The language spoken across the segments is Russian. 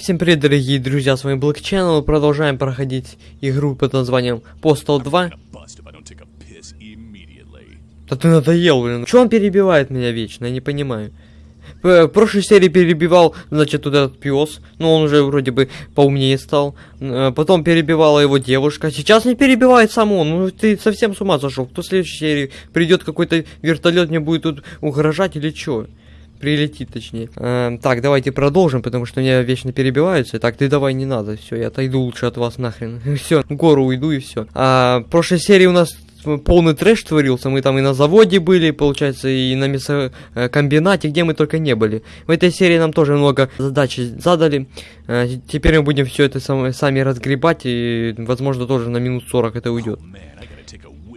Всем привет, дорогие друзья, с вами Black Channel. Продолжаем проходить игру под названием Postal 2. bust if I don't take a piss immediately. Да ты надоел, блин. Чё он перебивает меня вечно, я не понимаю. В прошлой серии перебивал, значит, вот этот пес. Ну, он уже вроде бы поумнее стал. Э, Потом перебивала его девушка. Сейчас не перебивает сам он. Ну, ты совсем с ума сошел. Кто в следующей серии придет какой-то вертолет, мне будет тут угрожать или чё? Прилетит, точнее. Эм, так, давайте продолжим, потому что меня вечно перебиваются. Так, ты давай не надо, все, я отойду лучше от вас нахрен. все, гору уйду и все. А, в прошлой серии у нас полный трэш творился. Мы там и на заводе были, получается, и на мясокомбинате, где мы только не были. В этой серии нам тоже много задач задали. А, теперь мы будем все это сам- сами разгребать, и, возможно, тоже на минут 40 это уйдет.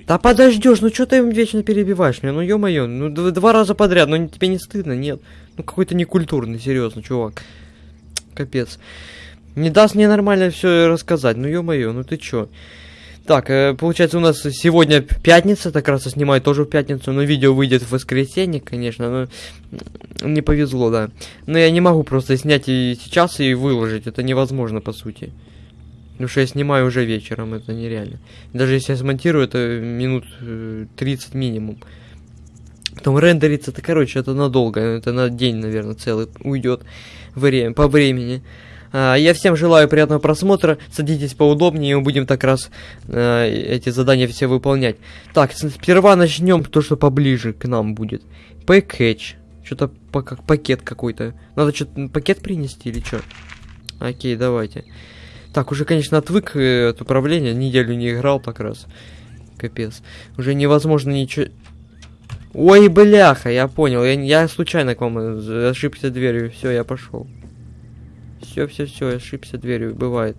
Да подождешь, ну что ты вечно перебиваешь меня? Ну ё-моё, ну два раза подряд, ну тебе не стыдно, нет? Ну какой-то некультурный, серьезно, чувак. Капец. Не даст мне нормально все рассказать, ну ё-моё, ну ты чё? Так, э, получается у нас сегодня пятница, так раз я снимаю тоже в пятницу, но видео выйдет в воскресенье, конечно, но не повезло, да. Но я не могу просто снять и сейчас и выложить, это невозможно по сути. Потому что я снимаю уже вечером, это нереально. Даже если я смонтирую, это минут э, 30 минимум. Потом рендерится, это, короче, это надолго, это на день, наверное, целый уйдет время, по времени. А, я всем желаю приятного просмотра, садитесь поудобнее, и мы будем так раз э, эти задания все выполнять. Так, сперва начнем то, что поближе к нам будет. Пэкэч. Что-то как пакет какой-то. Надо что-то пакет принести или что? Окей, давайте. Так, уже, конечно, отвык э, от управления, неделю не играл так раз. Капец. Уже невозможно ничего... Ой, бляха, я понял. Я, я случайно к вам э, ошибся дверью. Все, я пошел. Все, все, все, ошибся дверью. Бывает.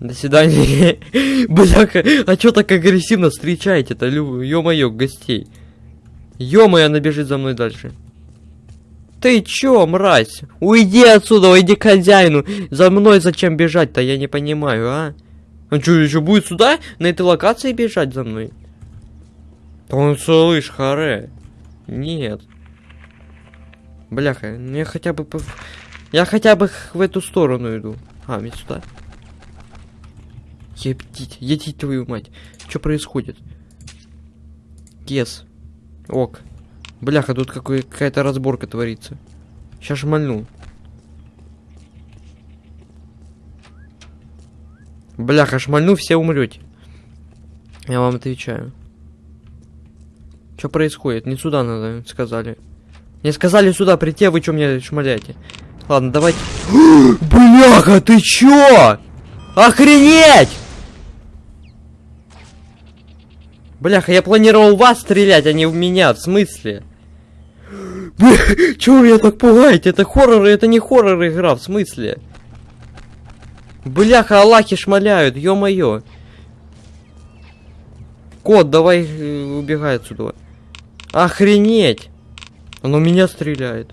До свидания. Бляха, а чё так агрессивно встречаете-то, ё-моё, гостей? Ё-моё, она бежит за мной дальше. Ты чё, мразь? Уйди отсюда, уйди к хозяину. За мной зачем бежать-то, я не понимаю, а? Он что, еще будет сюда, на этой локации бежать за мной? Да он слышь, харе. Нет. Бляха, ну я хотя бы... Я хотя бы в эту сторону иду. А, мне сюда. Ептить, едить твою мать. Что происходит? Кес. Ок. Бляха, тут какая-то разборка творится. Сейчас шмальну. Бляха, шмальну, все умрете. Я вам отвечаю. Что происходит? Не сюда надо, сказали. Мне сказали сюда прийти, а вы что мне шмаляете? Ладно, давайте. Бляха, ты чё? Охренеть! Бляха, я планировал вас стрелять, а не в меня, в смысле? Чё вы меня так пугаете? Это хоррор, это не хоррор игра, в смысле? Бляха, Аллахи шмаляют, ё-моё. Кот, давай э, убегай отсюда. Охренеть! Оно меня стреляет.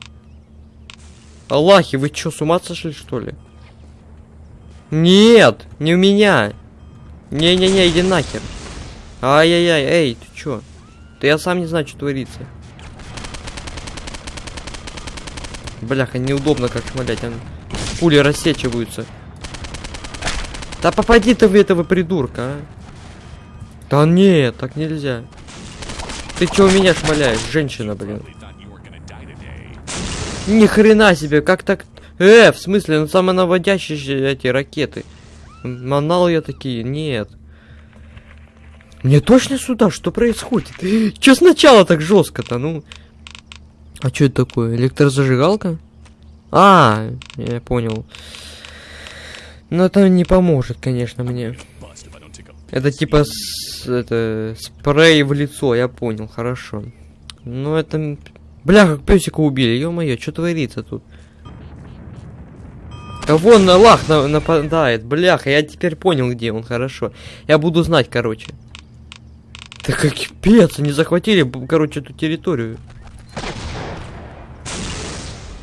Аллахи, вы чё, с ума сошли, что ли? Нет, не в меня. Не-не-не, иди нахер. Ай-яй-яй, эй, ты чё? Да я сам не знаю, что творится. Бляха, неудобно как шмалять, а. Пули рассечиваются. Да попади ты в этого придурка, а. Да нет, так нельзя. Ты чё меня шмаляешь, женщина, блин? Ни хрена себе, как так? Э, в смысле, ну самонаводящие эти ракеты. Манал я такие, нет. Мне точно сюда, что происходит? Че сначала так жестко-то, ну? А что это такое? Электрозажигалка? А, я понял. Но это не поможет, конечно, мне. Это типа с- это, спрей в лицо, я понял, хорошо. Ну это... Бля, как песика убили, ё-моё, что творится тут? Вон на лах на- нападает, бляха, я теперь понял, где он, хорошо. Я буду знать, короче. Да как пец, они захватили, короче, эту территорию.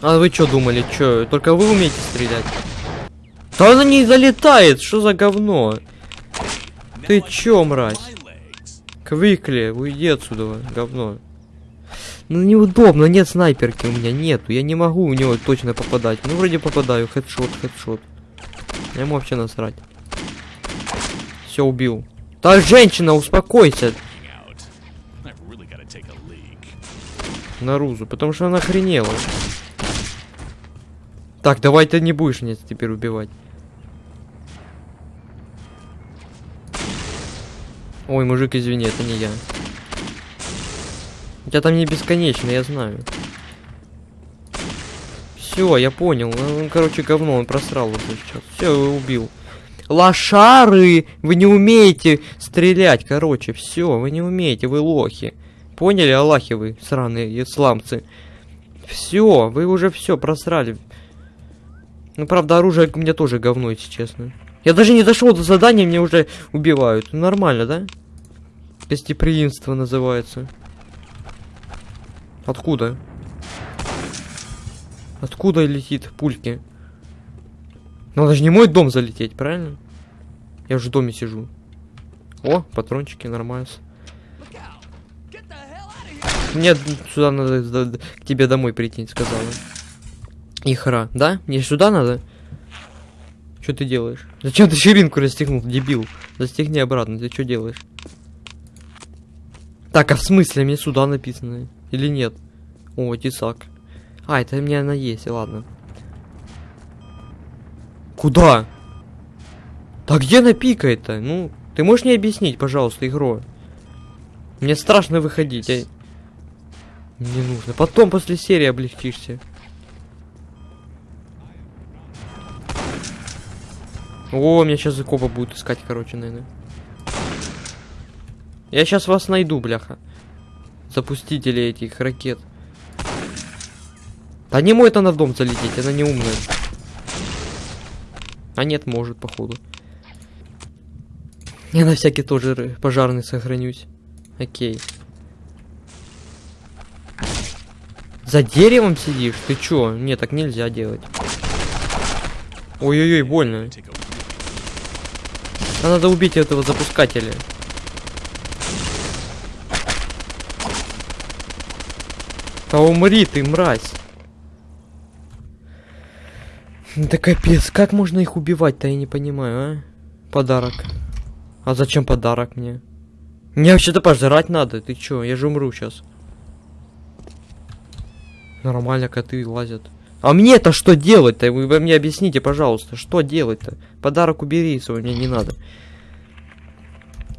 А вы что думали, что, только вы умеете стрелять? Да она не залетает, что за говно? Ты чё, мразь? Квикли, уйди отсюда, говно. Ну неудобно, нет снайперки у меня, нету. Я не могу у него точно попадать. Ну вроде попадаю, хедшот, хедшот. Ему вообще насрать. Все, убил. Так, женщина, успокойся. Leak. Нарузу, потому что она охренела. Так, давай ты не будешь меня теперь убивать. Ой, мужик, извини, это не я. У тебя там не бесконечно, я знаю. Все, я понял. Ну, Он, короче, говно, он просрал уже сейчас. Все, убил. Лошары! Вы не умеете стрелять, короче. Все, вы не умеете, вы лохи. Поняли, Аллахи вы, сраные исламцы? Все, вы уже все просрали. Ну, правда, оружие у меня тоже говно, если честно. Я даже не дошел до задания, мне уже убивают. Ну, нормально, да? Гостеприимство называется. Откуда? Откуда летит пульки? Ну, это же не мой дом залететь, правильно? Я же в доме сижу. О, патрончики, нормально. Мне сюда надо, к тебе домой прийти, сказала. Ихра, да? Мне сюда надо? Что ты делаешь? Зачем ты ширинку расстегнул, дебил? Застегни обратно, ты что делаешь? Так, а в смысле, мне сюда написано? Или нет? О, тесак. А, это у меня она есть, ладно. Куда? Да где она пикает-то? Ну, ты можешь мне объяснить, пожалуйста, игру? Мне страшно выходить, а... Не нужно. Потом после серии облегчишься. О, меня сейчас копа будут искать, короче, наверное. Я сейчас вас найду, бляха. Запустители этих ракет. Да не может она в дом залететь, она не умная. А нет, может, походу. Я на всякий тоже пожарный сохранюсь. Окей. За деревом сидишь? Ты чё? Не, так нельзя делать. Ой-ой-ой, больно. А надо убить этого запускателя. Да умри ты, мразь. Да капец, как можно их убивать-то, я не понимаю, а? Подарок. А зачем подарок мне? Мне вообще-то пожрать надо, ты чё, я же умру сейчас. Нормально коты лазят. А мне-то что делать-то? Вы мне объясните, пожалуйста, что делать-то? Подарок убери свой, мне не надо.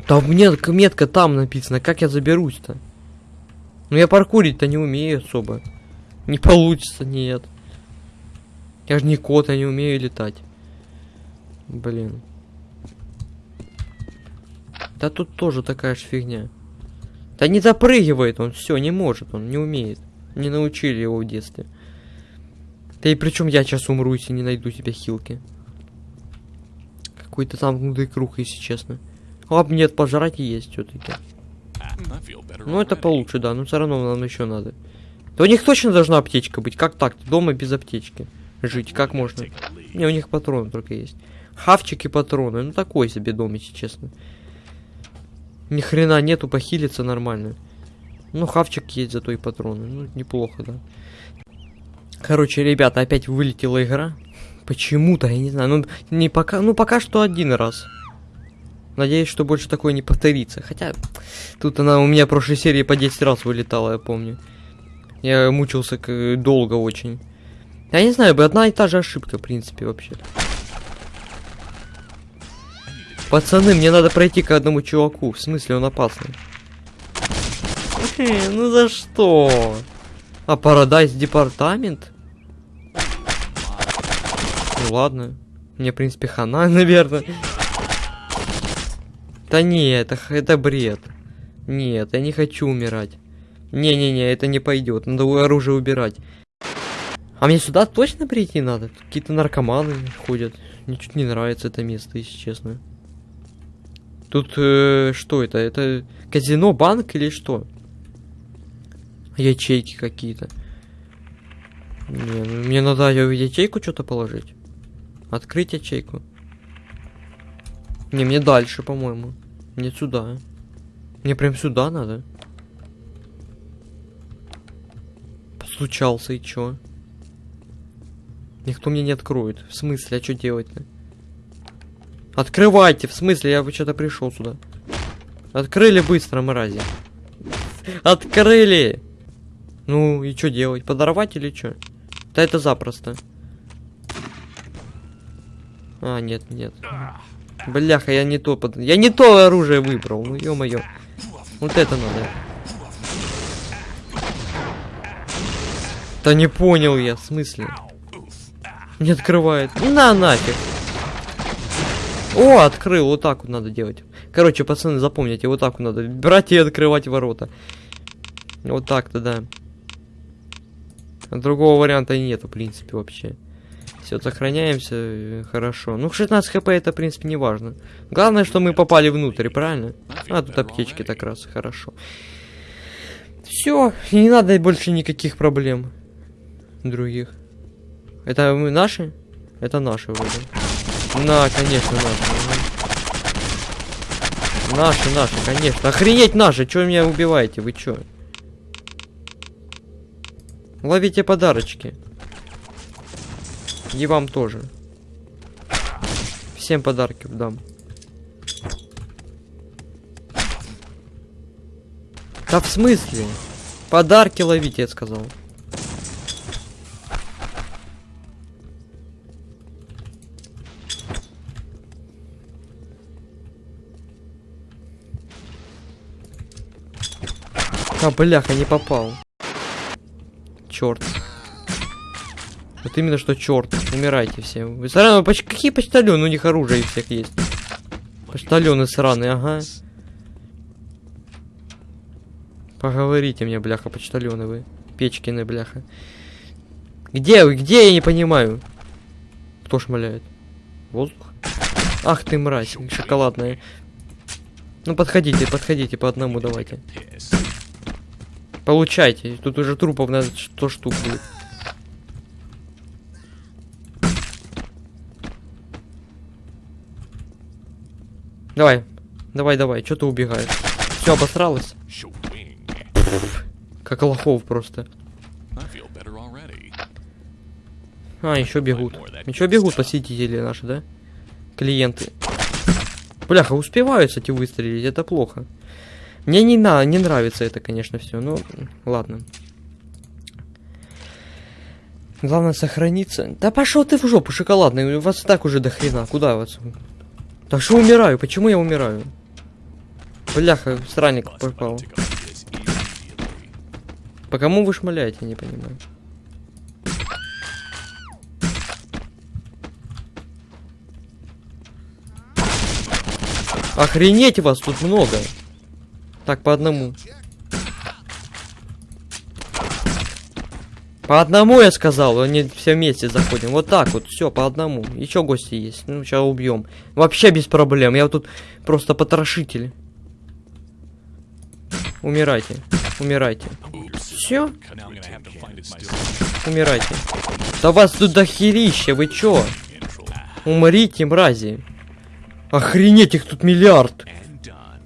Да мне метка там написано, как я заберусь-то? Ну я паркурить-то не умею особо. Не получится, нет. Я же не кот, я не умею летать. Блин. Да тут тоже такая же фигня. Да не запрыгивает он, все, не может, он не умеет. Не научили его в детстве. Да и причем я сейчас умру, если не найду себе хилки. Какой-то замкнутый круг, если честно. А нет, пожрать есть все-таки. Ну это получше, да, но все равно нам еще надо. Да у них точно должна аптечка быть. Как так? Дома без аптечки. Жить, как можно? Не, у них патроны только есть. Хавчики патроны. Ну такой себе дом, если честно. Ни хрена нету, похилиться нормально. Ну, хавчик есть, зато и патроны. Ну, неплохо, да. Короче, ребята, опять вылетела игра. Почему-то, я не знаю. Ну, не пока. Ну, пока что один раз. Надеюсь, что больше такое не повторится. Хотя, тут она у меня в прошлой серии по 10 раз вылетала, я помню. Я мучился долго очень. Я не знаю, бы одна и та же ошибка, в принципе, вообще. Пацаны, мне надо пройти к одному чуваку. В смысле, он опасный. Ну за что? А Парадайз департамент? Ну ладно. Мне, в принципе, хана, наверное. Да не, это, это бред. Нет, я не хочу умирать. Не-не-не, это не пойдет. Надо оружие убирать. А мне сюда точно прийти надо? Какие-то наркоманы ходят. Мне чуть не нравится это место, если честно. Тут э, что это? Это казино, банк или что? Ячейки какие-то. Не, ну мне надо в ячейку что-то положить. Открыть ячейку. Не, мне дальше, по-моему. Не сюда. Мне прям сюда надо. Постучался и чё? Никто мне не откроет. В смысле, а что делать-то? Открывайте, в смысле, я что-то пришел сюда. Открыли быстро, мрази. Открыли! Ну, и что делать? Подорвать или что? Да это запросто. А, нет, нет. Бляха, я не то под... Я не то оружие выбрал, ну ё-моё. Вот это надо. Да не понял я, в смысле? Не открывает. На нафиг. О, открыл, вот так вот надо делать. Короче, пацаны, запомните, вот так вот надо брать и открывать ворота. Вот так-то, да. Другого варианта нету, в принципе, вообще. Все, сохраняемся, э, хорошо. Ну, 16 хп это, в принципе, не важно. Главное, что мы попали внутрь, правильно? А, тут аптечки так раз, хорошо. Все, не надо больше никаких проблем. Других. Это мы наши? Это наши вроде. На, конечно, наши. Наши, наши, конечно. Охренеть наши, чё меня убиваете? Вы чё? Ловите подарочки. И вам тоже. Всем подарки дам. Да в смысле? Подарки ловите, я сказал. А, бляха, не попал. Черт. Вот именно что черт. Умирайте все. Вы сраные, поч какие почтальоны? У них оружие всех есть. Почтальоны сраные, ага. Поговорите мне, бляха, почтальоны вы. Печкины, бляха. Где вы? Где я не понимаю? Кто шмаляет? Воздух? Ах ты мразь, шоколадная. Ну подходите, подходите по одному давайте. Получайте. Тут уже трупов на 100 штук будет. Давай. Давай, давай. Что ты убегаешь? Все, обосралось? Shwing. Как лохов просто. А, еще бегут. Еще бегут посетители наши, да? Клиенты. Бляха, успевают, кстати, выстрелить. Это плохо. Мне не, на, не нравится это, конечно, все. Ну, ладно. Главное сохраниться. Да пошел ты в жопу, шоколадный. У вас так уже до хрена. Куда вас? Да что умираю? Почему я умираю? Бляха, странник попал. По кому вы шмаляете, не понимаю. Охренеть вас тут много. Так, по одному. По одному я сказал, не все вместе заходим. Вот так вот, все, по одному. Еще гости есть. Ну, сейчас убьем. Вообще без проблем. Я вот тут просто потрошитель. Умирайте. Умирайте. Все? Умирайте. Да вас тут дохерища, вы? Control. Умрите, мрази. Охренеть, их тут миллиард.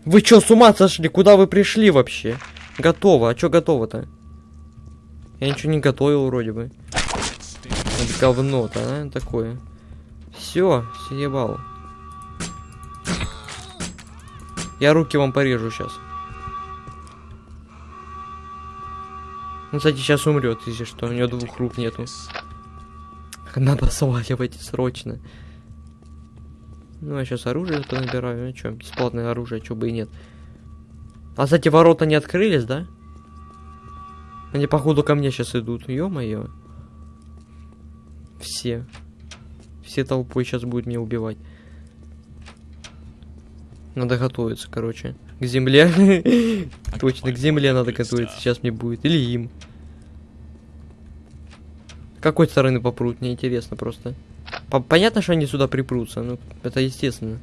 Вы чё, с ума сошли? Куда вы пришли вообще? Готово. А чё готово-то? Я ничего не готовил вроде бы. Вот говно-то, а? Такое. Все, съебал. Я руки вам порежу сейчас. Он, кстати, сейчас умрет, если что. У него двух рук нету. Надо сваливать срочно. Ну, я сейчас оружие понабираю. Ну, что, бесплатное оружие, чё бы и нет. А, кстати, ворота не открылись, да? Они, походу, ко мне сейчас идут. Ё-моё. Все. Все толпой сейчас будут меня убивать. Надо готовиться, короче. К земле. Точно, к земле надо готовиться. Сейчас мне будет. Или им. С какой стороны попрут? Мне интересно просто. По- Понятно, что они сюда припрутся. Ну, это естественно.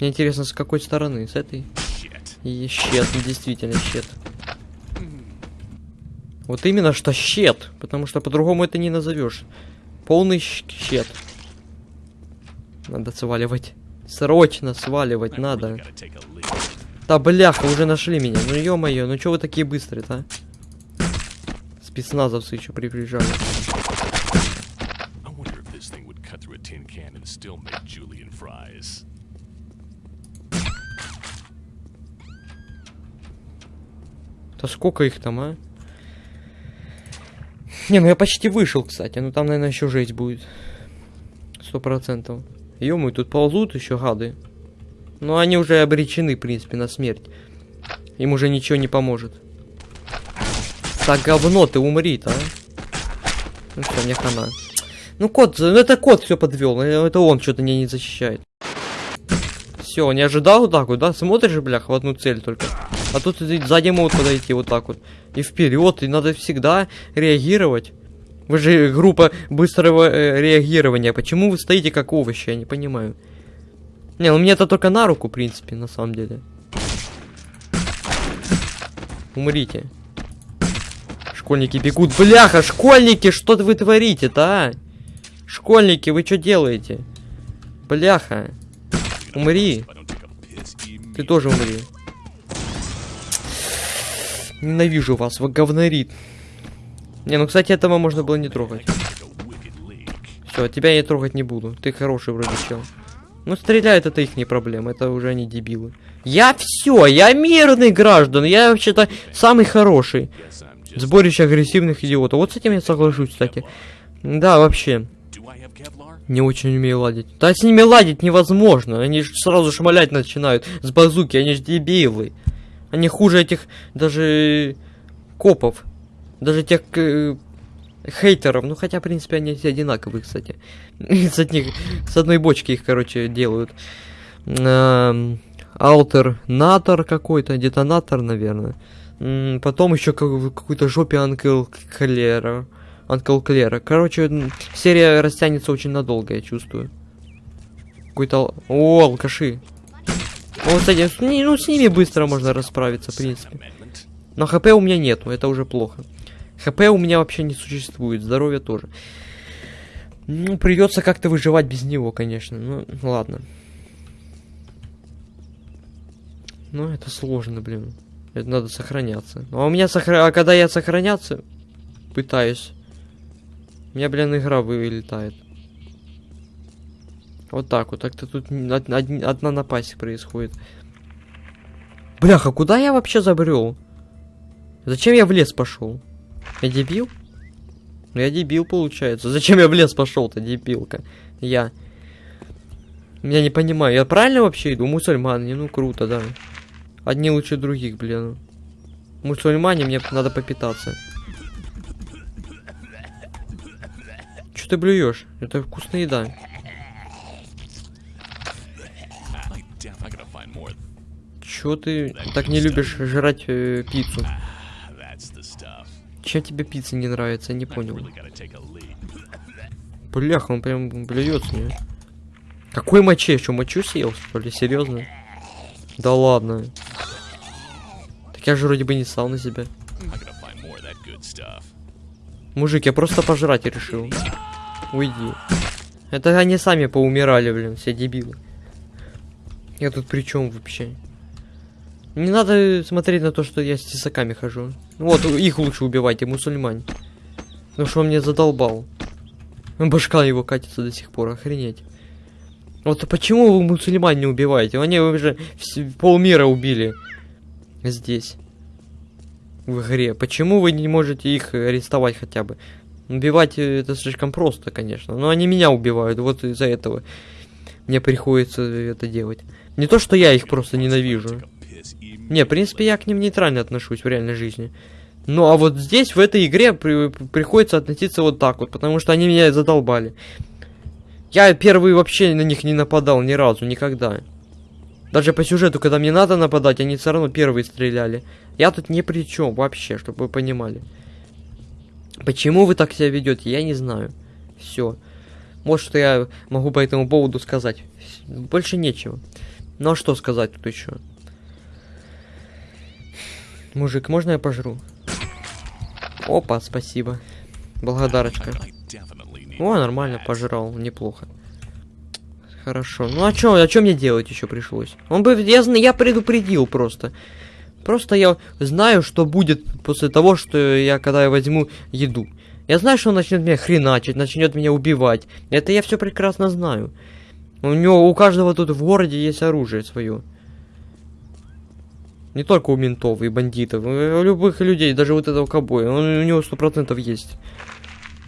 Мне интересно, с какой стороны? С этой? И щет, ну, действительно щет. Вот именно что щет, потому что по-другому это не назовешь. Полный щет. Надо сваливать. Срочно сваливать надо. Да бляха, уже нашли меня. Ну ё-моё, ну чё вы такие быстрые-то, а? Спецназовцы еще приближали. Tin can and still make Julian prize. Да сколько их там, а? Не, ну я почти вышел, кстати. Ну там, наверное, еще жесть будет. Сто процентов. ё тут ползут еще гады. Но они уже обречены, в принципе, на смерть. Им уже ничего не поможет. Так, говно, ты умри а? Ну все, мне хана. Ну кот, ну это кот все подвел. Это он что-то меня не защищает. Все, не ожидал вот так вот, да? Смотришь, блях, в одну цель только. А тут сзади могут подойти вот так вот. И вперед, и надо всегда реагировать. Вы же группа быстрого э, реагирования. Почему вы стоите как овощи? Я не понимаю. Не, ну мне это только на руку, в принципе, на самом деле. Умрите. Школьники бегут. Бляха, школьники, что вы творите-то, а? Школьники, вы что делаете? Бляха. Умри. Ты тоже умри. Ненавижу вас, вы говнорит. Не, ну, кстати, этого можно было не трогать. Все, тебя я трогать не буду. Ты хороший вроде чел. Ну, стреляют, это их не проблема. Это уже не дебилы. Я все, я мирный граждан. Я вообще-то самый хороший. Сборище агрессивных идиотов. Вот с этим я соглашусь, кстати. Да, вообще. Не очень умею ладить. Да с ними ладить невозможно. Они ж сразу шмалять начинают с базуки. Они ж дебилы. Они хуже этих даже копов. Даже тех э, хейтеров. Ну хотя, в принципе, они все одинаковые, кстати. с, одних, с одной бочки их, короче, делают. Эм, Алтернатор какой-то, детонатор, наверное. Потом еще какой-то жопе Анкл Клера. Анкл Клера. Короче, серия растянется очень надолго, я чувствую. Какой-то... О, алкаши. Ну, кстати, ну, с ними быстро можно расправиться, в принципе. Но хп у меня нету, это уже плохо. ХП у меня вообще не существует, здоровья тоже. Ну, придется как-то выживать без него, конечно. Ну, ладно. Ну, это сложно, блин. Это надо сохраняться. Ну, а у меня сохра... А когда я сохраняться пытаюсь, у меня, блин, игра вылетает. Вот так вот. Так-то тут одна напасть происходит. Бляха, куда я вообще забрел? Зачем я в лес пошел? Я дебил? Ну я дебил, получается. Зачем я в лес пошел-то, дебилка? Я. Я не понимаю, я правильно вообще иду? Мусульмане, ну круто, да. Одни лучше других, блин. Мусульмане, мне надо попитаться. Ты блюешь? Это вкусная еда. Чё ты так не любишь жрать э, пиццу? Чем тебе пицца не нравится? Я не понял. Бляха, он прям блюется мне. Какой моче? Что, мочу съел, что ли? Серьезно? Да ладно. Так я же вроде бы не ссал на себя. Мужик, я просто пожрать решил. Уйди. Это они сами поумирали, блин, все дебилы. Я тут при чем вообще? Не надо смотреть на то, что я с тесаками хожу. Вот, их лучше убивайте, мусульмане. Ну что он мне задолбал. Башка его катится до сих пор, охренеть. Вот почему вы мусульман не убиваете? Они уже полмира убили. Здесь. В игре. Почему вы не можете их арестовать хотя бы? Убивать э, это слишком просто, конечно. Но они меня убивают, вот из-за этого мне приходится это делать. Не то, что я их просто ненавижу. Не, в принципе, я к ним нейтрально отношусь в реальной жизни. Ну, а вот здесь, в этой игре, при- приходится относиться вот так вот, потому что они меня задолбали. Я первый вообще на них не нападал ни разу, никогда. Даже по сюжету, когда мне надо нападать, они все равно первые стреляли. Я тут ни при чем вообще, чтобы вы понимали. Почему вы так себя ведете, я не знаю. Все. Вот что я могу по этому поводу сказать. Больше нечего. Ну а что сказать тут еще? Мужик, можно я пожру? Опа, спасибо. Благодарочка. О, нормально, пожрал, неплохо. Хорошо. Ну а чё, а чё мне делать еще пришлось? Он бы, я, я предупредил просто. Просто я знаю, что будет после того, что я, когда я возьму еду. Я знаю, что он начнет меня хреначить, начнет меня убивать. Это я все прекрасно знаю. У него, у каждого тут в городе есть оружие свое. Не только у ментов и бандитов, у любых людей, даже вот этого кобоя. Он, у него сто процентов есть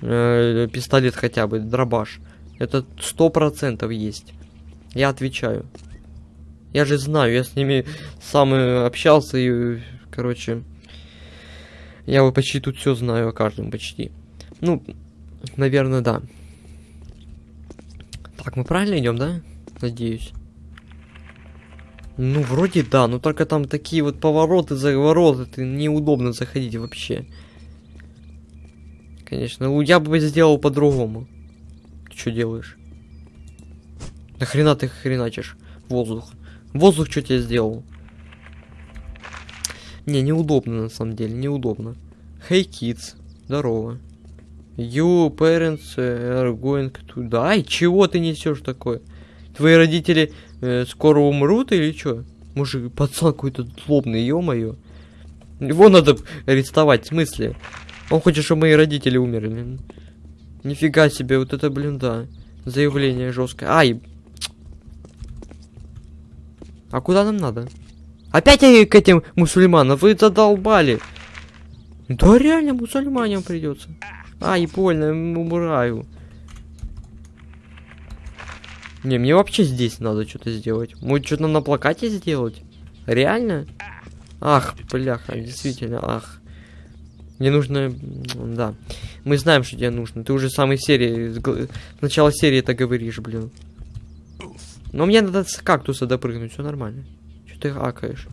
э, пистолет хотя бы, дробаш. Это сто процентов есть. Я отвечаю. Я же знаю, я с ними сам общался и, короче, я вот почти тут все знаю о каждом почти. Ну, наверное, да. Так, мы правильно идем, да? Надеюсь. Ну, вроде да, но только там такие вот повороты, завороты, ты неудобно заходить вообще. Конечно, я бы сделал по-другому. Ты что делаешь? Нахрена ты хреначишь? Воздух. Воздух что тебе сделал? Не, неудобно на самом деле, неудобно. Hey kids, здорово. You parents are going to die. Чего ты несешь такое? Твои родители э, скоро умрут или что? Мужик, пацан какой-то злобный, ё-моё. Его надо арестовать, в смысле? Он хочет, чтобы мои родители умерли. Нифига себе, вот это, блин, да. Заявление жесткое. Ай! А куда нам надо? Опять я к этим мусульманам, вы задолбали. Да реально мусульманам придется. Ай, больно, умираю. Не, мне вообще здесь надо что-то сделать. Может, что-то на плакате сделать? Реально? Ах, бляха, действительно, ах. Мне нужно... Да. Мы знаем, что тебе нужно. Ты уже с самой серии... С начала серии это говоришь, блин. Но мне надо с кактуса допрыгнуть, все нормально. Что ты акаешь?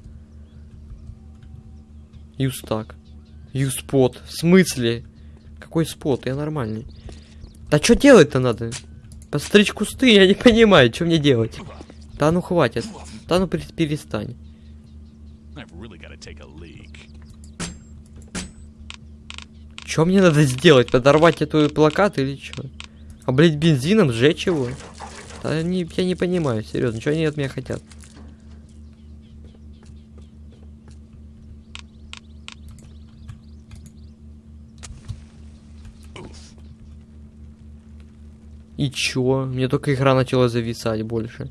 Юстак. Юспот. В смысле? Какой спот? Я нормальный. Да что делать-то надо? Постричь кусты, я не понимаю, что мне делать. Да ну хватит. Да ну пер- перестань. Что мне надо сделать? Подорвать эту плакат или что? Облить бензином, сжечь его? Не, я не понимаю, серьезно, что они от меня хотят? И чё? Мне только игра начала зависать больше.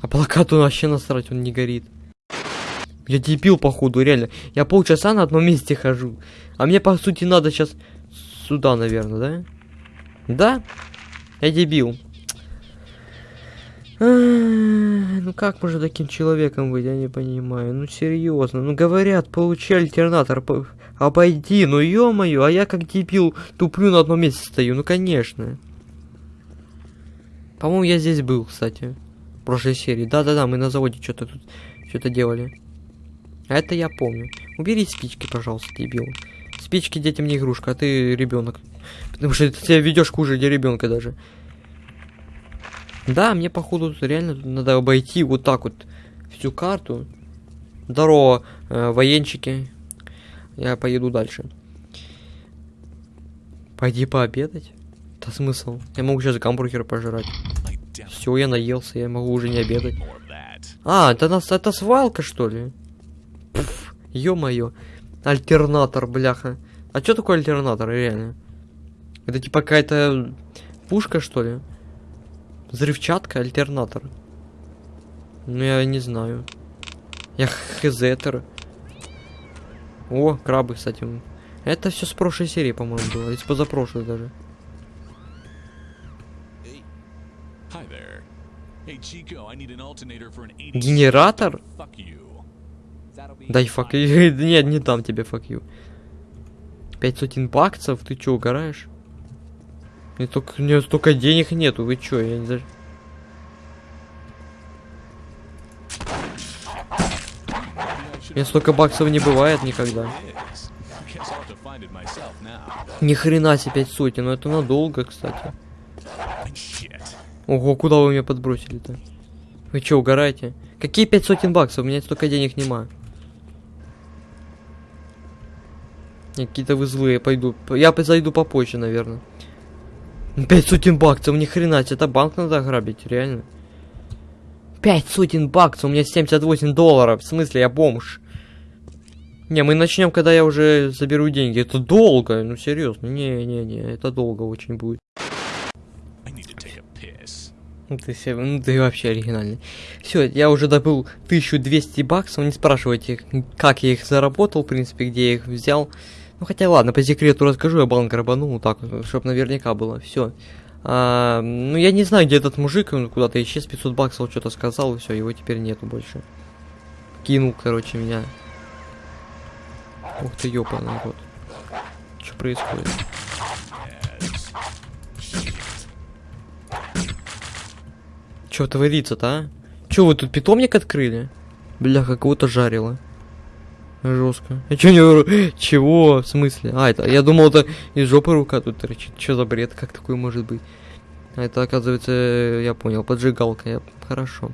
А плакату вообще насрать, он не горит. Я дебил, походу, реально. Я полчаса на одном месте хожу. А мне, по сути, надо сейчас сюда, наверное, да? Да? Я дебил. Ай, Ну как можно таким человеком быть, я не понимаю. Ну серьезно, ну говорят, получи альтернатор, обойди, ну ё-моё, а я как дебил туплю на одном месте стою, ну конечно. По-моему, я здесь был, кстати. В прошлой серии. Да-да-да, мы на заводе что-то тут что-то делали. А это я помню. Убери спички, пожалуйста, дебил. Спички детям не игрушка, а ты ребенок. Потому что ты себя ведешь хуже для ребенка даже. Да, мне походу реально надо обойти вот так вот всю карту. Здорово, э, военчики. Я поеду дальше. Пойди пообедать. Да смысл? Я могу сейчас гамбургер пожрать. Все, я наелся, я могу уже не обедать. А, это нас это свалка, что ли? Ё-моё. Альтернатор, бляха. А что такое альтернатор, реально? Это типа какая-то пушка, что ли? Взрывчатка, альтернатор. Ну, я не знаю. Я хзетер. О, крабы, кстати. Это все с прошлой серии, по-моему, было. Из позапрошлой даже. Hi there. Hey Chico, I need an alternator for an 80. Генератор? Дай фак. Нет, не дам тебе фак ю. Пять сотен баксов? Ты чё, угораешь? Мне только, у меня столько денег нету, вы чё, я не знаю. Меня столько баксов не бывает никогда. Ни хрена себе пять сотен, но это надолго, кстати. Ого, куда вы меня подбросили-то? Вы чё, угораете? Какие пять сотен баксов? У меня столько денег нема. Не, Какие-то вы злые, пойду. Я зайду попозже, наверное. Пять сотен баксов, ни хрена, это банк надо грабить, реально. Пять сотен баксов, у меня 78 долларов. В смысле, я бомж. Не, мы начнем, когда я уже заберу деньги. Это долго, ну серьезно. Не-не-не, это долго очень будет. Ну ты, ну ты вообще оригинальный. Все, я уже добыл 1200 баксов, не спрашивайте, как я их заработал, в принципе, где я их взял. Ну хотя ладно, по секрету расскажу, я банк рабанул, так, чтобы наверняка было, все. ну я не знаю, где этот мужик, он куда-то исчез, 500 баксов что-то сказал, и все, его теперь нету больше. Кинул, короче, меня. Ух ты, ёпаный рот. Что происходит? Что творится-то, а? Че, вы тут питомник открыли? Бляха, кого-то жарило. Жестко. А чё не... ру- Чего? В смысле? А, это... Я думал, это из жопы рука тут торчит. Чё за бред? Как такое может быть? А это, оказывается, я понял, поджигалка. Я... Хорошо.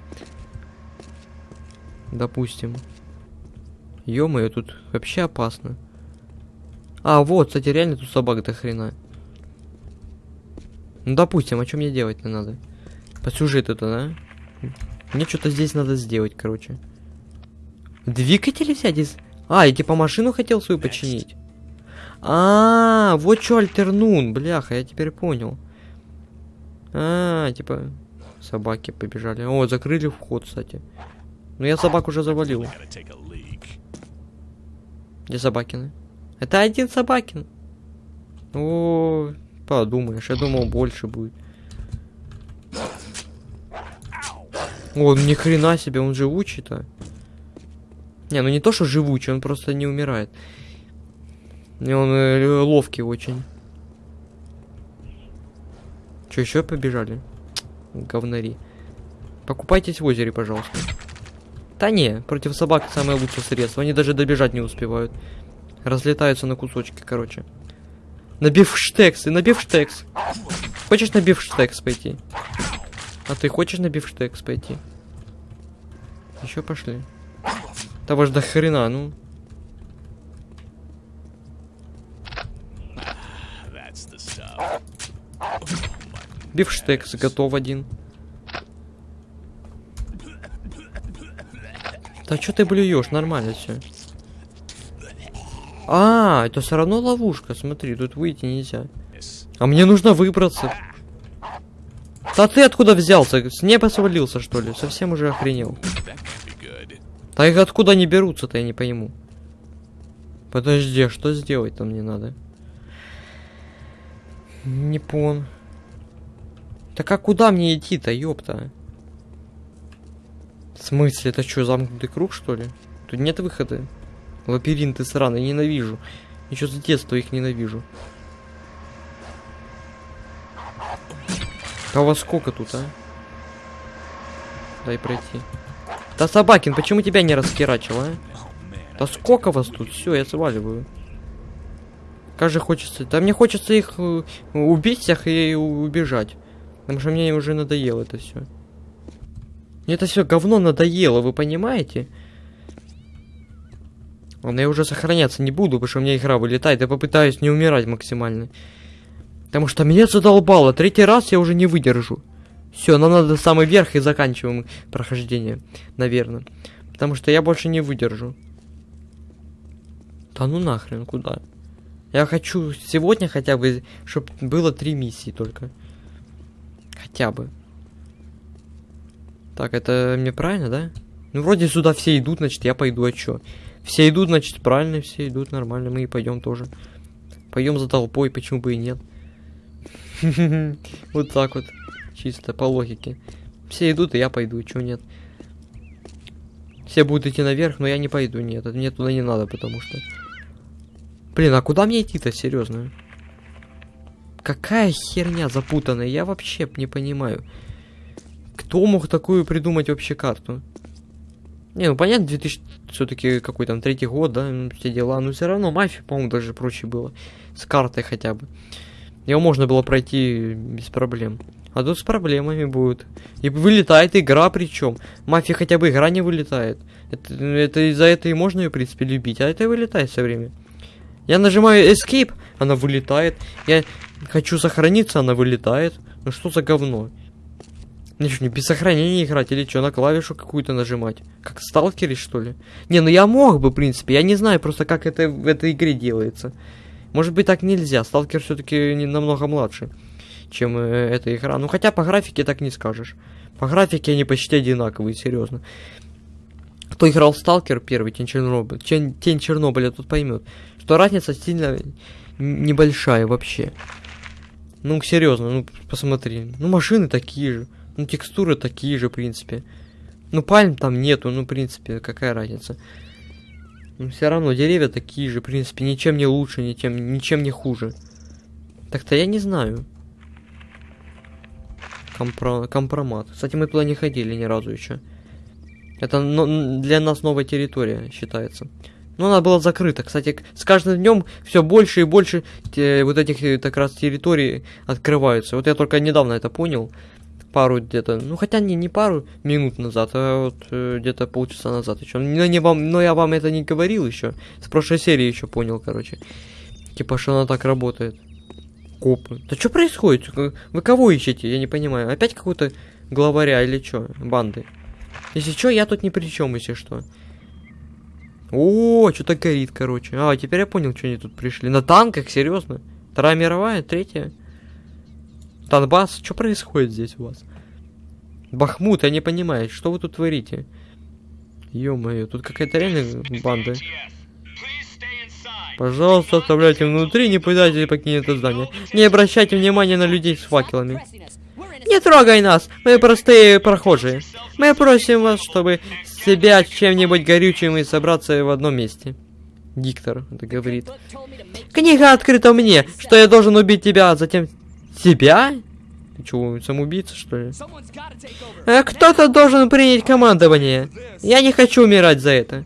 Допустим. Ё-моё, тут вообще опасно. А, вот, кстати, реально тут собак до хрена. Ну, допустим, а что мне делать-то надо? По сюжету-то, да? Мне что-то здесь надо сделать, короче. Двигатели взять из... А, я типа машину хотел свою починить. А, вот что альтернун, бляха, я теперь понял. А, типа собаки побежали. О, закрыли вход, кстати. Ну я собак уже завалил. Где Собакины? Это один Собакин. О, подумаешь, я думал больше будет. О, ни хрена себе, он живучий-то. Не, ну не то, что живучий, он просто не умирает. И он э, ловкий очень. Че, еще побежали? Говнари. Покупайтесь в озере, пожалуйста. Да не, против собак самое лучшее средство. Они даже добежать не успевают. Разлетаются на кусочки, короче. На бифштекс, и на бифштекс. Хочешь на бифштекс пойти? А ты хочешь на бифштекс пойти? Еще пошли. Того ж до хрена, ну. Бифштекс готов один. Да что ты блюешь? Нормально все. А, это все равно ловушка. Смотри, тут выйти нельзя. А мне нужно выбраться. Да ты откуда взялся? С неба свалился, что ли? Совсем уже охренел. Их откуда они берутся-то, я не пойму. Подожди, а что сделать-то мне надо? Не пон. Так а куда мне идти-то, ёпта? В смысле, это что, замкнутый круг, что ли? Тут нет выхода. Лабиринты сраные, ненавижу. Еще с детства их ненавижу. А у вас сколько тут, а? Дай пройти. Да, Собакин, почему тебя не раскирачил, а? Да сколько вас тут? Все, я сваливаю. Как же хочется... Да мне хочется их э, убить всех и убежать. Потому что мне уже надоело это все. Мне это все говно надоело, вы понимаете? Ладно, я уже сохраняться не буду, потому что у меня игра вылетает. Я попытаюсь не умирать максимально. Потому что меня задолбало. Третий раз я уже не выдержу. Все, нам надо самый верх и заканчиваем прохождение, наверное. Потому что я больше не выдержу. Да ну нахрен, куда? Я хочу сегодня хотя бы, чтобы было три миссии только. Хотя бы. Так, это мне правильно, да? Ну, вроде сюда все идут, значит, я пойду, а чё? Все идут, значит, правильно, все идут, нормально, мы и пойдем тоже. Пойдем за толпой, почему бы и нет. Вот так вот, чисто по логике. Все идут, и я пойду, чё нет. Все будут идти наверх, но я не пойду, нет, мне туда не надо, потому что... Блин, а куда мне идти-то, серьезно? Какая херня запутанная, я вообще не понимаю. Кто мог такую придумать вообще карту? Не, ну понятно, 2000 все-таки какой там третий год, да, ну, все дела, но все равно мафия, по-моему, даже проще было. С картой хотя бы. Его можно было пройти без проблем. А тут с проблемами будет. И вылетает игра причем. Мафия хотя бы игра не вылетает. Это, это из-за этого и можно ее, в принципе, любить. А это вылетает все время. Я нажимаю Escape, она вылетает. Я хочу сохраниться, она вылетает. Ну что за говно? Ну что, не без сохранения играть или что, на клавишу какую-то нажимать? Как в сталкере, что ли? Не, ну я мог бы, в принципе. Я не знаю просто, как это в этой игре делается. Может быть, так нельзя. Сталкер все-таки не намного младше, чем э, эта игра. Ну, хотя по графике так не скажешь. По графике они почти одинаковые, серьезно. Кто играл в Сталкер первый, Тень Чернобыля, Тень, Тень Чернобыля, тут поймет, что разница сильно небольшая вообще. Ну, серьезно, ну, посмотри. Ну, машины такие же. Ну, текстуры такие же, в принципе. Ну, пальм там нету, ну, в принципе, какая разница. Ну, все равно деревья такие же, в принципе, ничем не лучше, ничем, ничем не хуже. Так-то я не знаю. Компро... Компромат. Кстати, мы туда не ходили ни разу еще. Это но, для нас новая территория считается. Но она была закрыта. Кстати, с каждым днем все больше и больше те, вот этих э, как раз территорий открываются. Вот я только недавно это понял. Пару где-то, ну хотя не, не пару минут назад, а вот э, где-то полчаса назад еще. Но, не вам, но я вам это не говорил еще. С прошлой серии еще понял, короче. Типа, что она так работает. Копы. Да что происходит? Вы кого ищете? Я не понимаю. Опять какой-то главаря или что? Банды. Если что, я тут ни при чем, если что. О, что-то горит, короче. А, теперь я понял, что они тут пришли. На танках, серьезно? Вторая мировая, третья. Танбас, что происходит здесь у вас? Бахмут, я не понимаю, что вы тут творите? Ё-моё, тут какая-то реально банда. Пожалуйста, оставляйте внутри, не пытайтесь покинуть это здание. Не обращайте внимания на людей с факелами. Не трогай нас, мы простые прохожие. Мы просим вас, чтобы себя чем-нибудь горючим и собраться в одном месте. Диктор это говорит. Книга открыта мне, что я должен убить тебя, а затем... Тебя? Ты что, самоубийца, что ли? А Кто-то должен принять командование. Я не хочу умирать за это.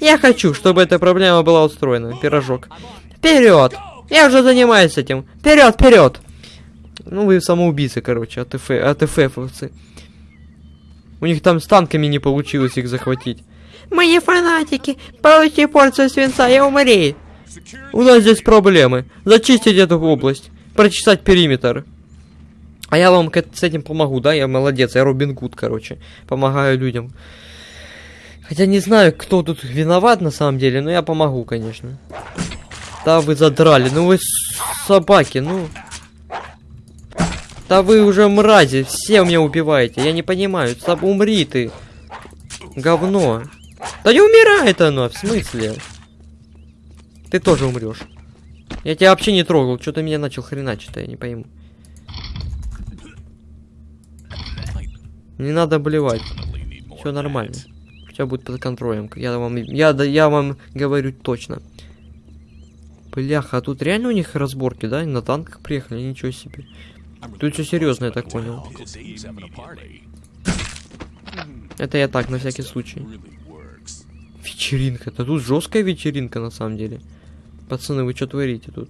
Я хочу, чтобы эта проблема была устроена. Пирожок. Вперед! Я уже занимаюсь этим. Вперед, вперед! Ну, вы самоубийцы, короче, АТФ, АТФовцы. У них там с танками не получилось их захватить. Мы не фанатики. Получи порцию свинца и умри. У нас здесь проблемы. Зачистить эту область. Прочесать периметр. А я вам с этим помогу, да? Я молодец, я Робин Гуд, короче. Помогаю людям. Хотя не знаю, кто тут виноват на самом деле, но я помогу, конечно. Да вы задрали, ну вы собаки, ну... Да вы уже мрази, все меня убиваете. Я не понимаю. Саб, умри ты. Говно. Да не умирает оно, в смысле? Ты тоже умрешь. Я тебя вообще не трогал. Что ты меня начал хреначить-то, я не пойму. Не надо блевать. Все нормально. Все будет под контролем. Я вам, я, я вам говорю точно. Бляха, а тут реально у них разборки, да? На танках приехали, ничего себе. Тут все серьезно, я так понял. Это я так, на всякий случай. Вечеринка. Да тут жесткая вечеринка, на самом деле. Пацаны, вы что творите тут?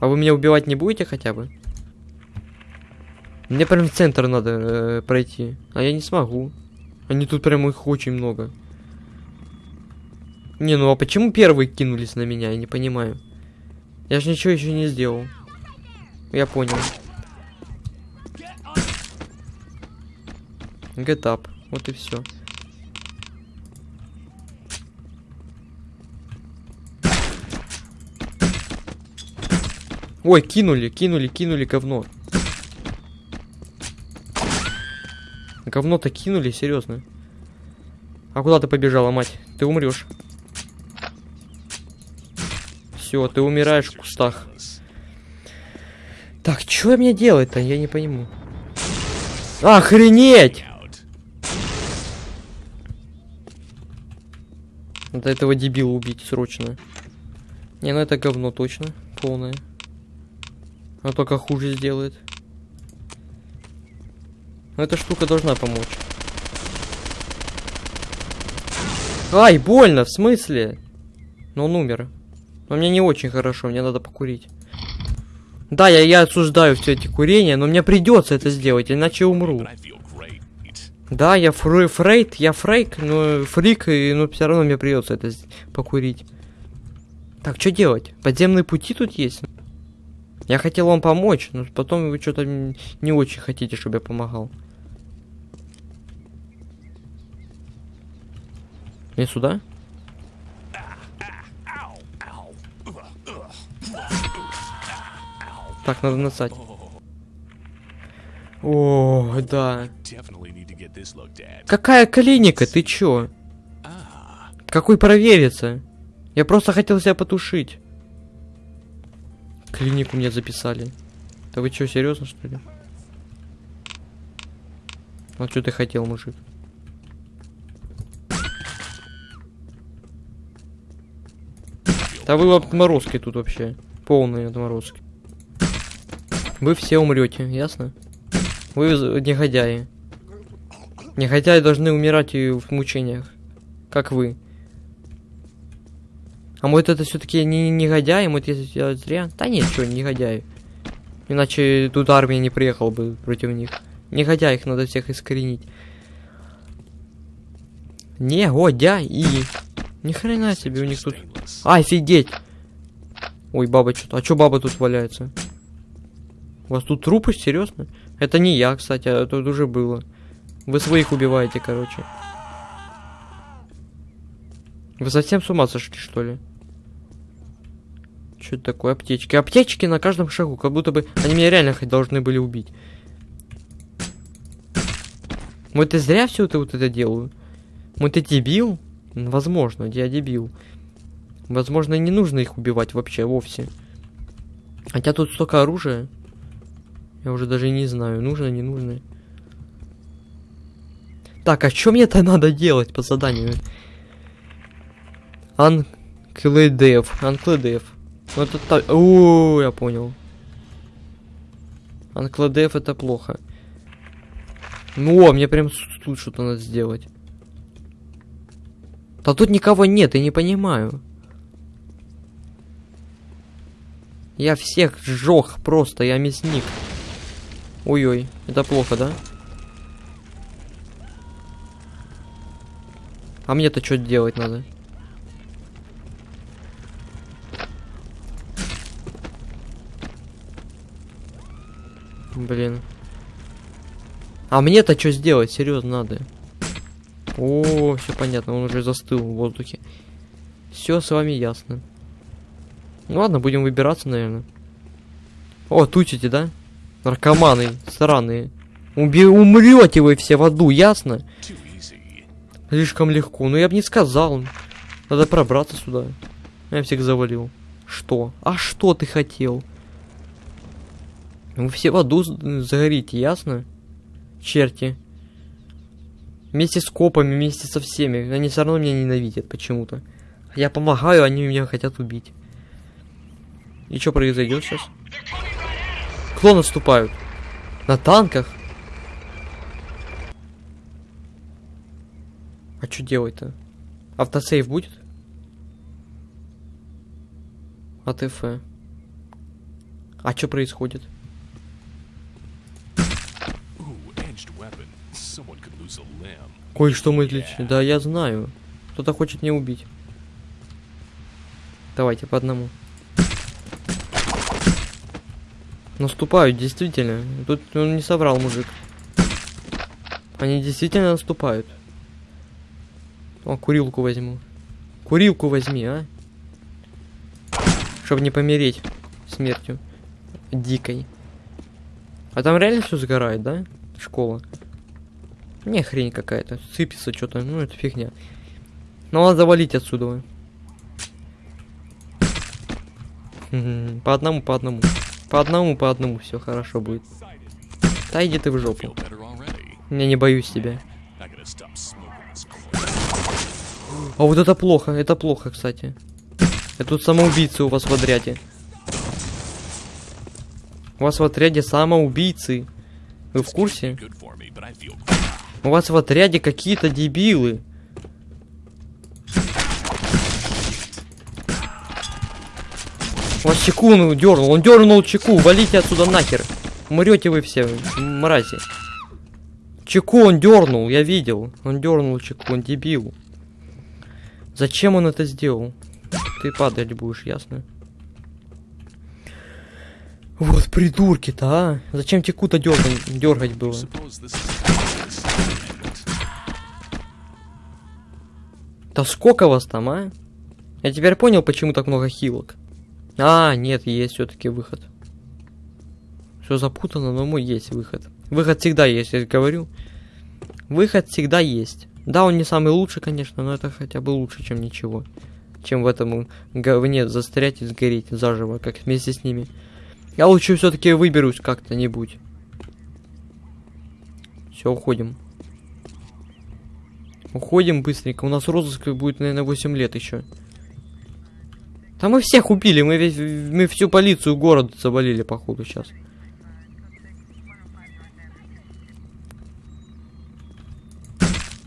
А вы меня убивать не будете хотя бы? Мне прям в центр надо э, пройти. А я не смогу. Они тут прям их очень много. Не, ну а почему первые кинулись на меня? Я не понимаю. Я же ничего еще не сделал. Я понял. Get up. Вот и все. Ой, кинули, кинули, кинули говно. Говно-то кинули, серьезно. А куда ты побежала, мать? Ты умрешь. Все, ты умираешь в кустах. Так, что мне делать-то? Я не пойму. Охренеть! Надо этого дебила убить срочно. Не, ну это говно точно. Полное. А только хуже сделает. Но эта штука должна помочь. Ай, больно, в смысле? Но он умер. Но мне не очень хорошо, мне надо покурить. Да, я, я осуждаю все эти курения, но мне придется это сделать, иначе умру. Да, я фрей, фрейд, я фрейк, но фрик, и, но все равно мне придется это покурить. Так, что делать? Подземные пути тут есть? Я хотел вам помочь, но потом вы что-то не очень хотите, чтобы я помогал. Мне сюда? Так, надо насать. О, да. Какая клиника? Ты чё? Какой провериться? Я просто хотел себя потушить. Клинику мне записали. Да вы чё, серьезно что ли? А что ты хотел, мужик? Да вы отморозки тут вообще. Полные отморозки. Вы все умрете, ясно? Вы негодяи. Негодяи должны умирать и в мучениях. Как вы. А может это все-таки не негодяи, может я зря? Да нет, что, негодяи. Иначе тут армия не приехала бы против них. Негодяй, их надо всех искоренить. Негодяи. Ни хрена себе у них тут. Офигеть! Ой, баба что-то. А что баба тут валяется? У вас тут трупы, серьезно? Это не я, кстати, а тут уже было. Вы своих убиваете, короче. Вы совсем с ума сошли, что ли? Что это такое? Аптечки. Аптечки на каждом шагу, как будто бы они меня реально хоть должны были убить. Вот я зря все это вот это делаю. Вот ты дебил? Возможно, я дебил. Возможно, не нужно их убивать вообще, вовсе. Хотя тут столько оружия. Я уже даже не знаю, нужно, не нужно. Так, а что мне-то надо делать по заданию? Анкледев. Анкледев. Ну это. О, я понял. Анкладев это плохо. Ну, мне прям тут что-то надо сделать. Да тут никого нет, я не понимаю. Я всех сжег просто, я мясник. Ой-ой, это плохо, да? А мне-то что делать надо? Блин. А мне-то что сделать? Серьезно надо. О, все понятно, он уже застыл в воздухе. Все с вами ясно. Ну ладно, будем выбираться, наверное. О, тучите, да? Наркоманы, странные. Уби умрете вы все в аду, ясно? Слишком легко. Ну я бы не сказал. Надо пробраться сюда. Я всех завалил. Что? А что ты хотел? Вы все в аду загорите, ясно? Черти. Вместе с копами, вместе со всеми. Они все равно меня ненавидят почему-то. Я помогаю, они меня хотят убить. И что произойдет сейчас? Кто наступают? На танках? А что делать-то? Автосейв будет? АТФ. А что происходит? Кое-что мы отличили. Да, я знаю. Кто-то хочет меня убить. Давайте по одному. Наступают, действительно. Тут он не соврал, мужик. Они действительно наступают. О, курилку возьму. Курилку возьми, а? Чтобы не помереть смертью. Дикой. А там реально все сгорает, да? Школа. Не, хрень какая-то. Сыпется что-то. Ну, это фигня. Ну, надо завалить отсюда. По одному, по одному. По одному, по одному. Все хорошо будет. Да иди ты в жопу. Я не боюсь тебя. А вот это плохо, это плохо, кстати. Это тут самоубийцы у вас в отряде. У вас в отряде самоубийцы. Вы в курсе? У вас в отряде какие-то дебилы. Вас чеку он дернул, он дернул чеку, валите отсюда нахер. Умрете вы все, мрази. Чеку он дернул, я видел. Он дернул чеку, он дебил. Зачем он это сделал? Ты падать будешь, ясно? Вот придурки-то, а? Зачем чеку-то дергать, дергать было? Да сколько вас там, а? Я теперь понял, почему так много хилок. А, нет, есть все-таки выход. Все запутано, но мой есть выход. Выход всегда есть, я говорю. Выход всегда есть. Да, он не самый лучший, конечно, но это хотя бы лучше, чем ничего. Чем в этом говне застрять и сгореть заживо, как вместе с ними. Я лучше все-таки выберусь как-то-нибудь. Все, уходим. Уходим быстренько. У нас розыск будет, наверное, 8 лет еще. Там мы всех убили, мы весь, мы всю полицию города завалили, походу, сейчас.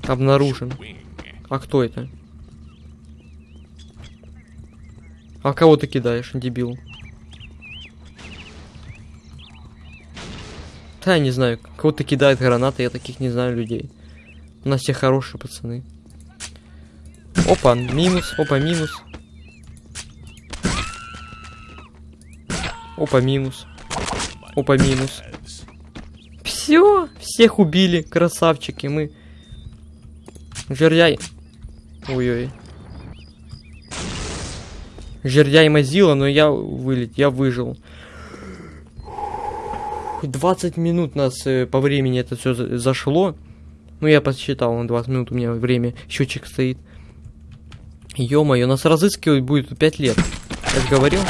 Обнаружен. А кто это? А кого ты кидаешь, дебил? Да, я не знаю, кого-то кидает гранаты, я таких не знаю людей. У нас все хорошие пацаны. Опа, минус, опа, минус. Опа, минус. Опа, минус. Все, всех убили, красавчики, мы. Жердяй. Ой-ой. Жердяй мазила, но я вылет, я выжил. 20 минут нас э, по времени это все зашло. Ну, я подсчитал, на 20 минут у меня время, счетчик стоит. Ё-моё, нас разыскивать будет 5 лет. Же говорил.